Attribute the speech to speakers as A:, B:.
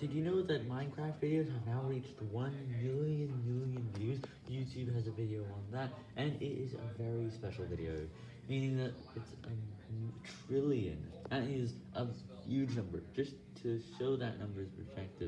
A: Did you know that Minecraft videos have now reached 1 million million views? YouTube has a video on that, and it is a very special video, meaning that it's a trillion. That is a huge number. Just to show that number's perspective.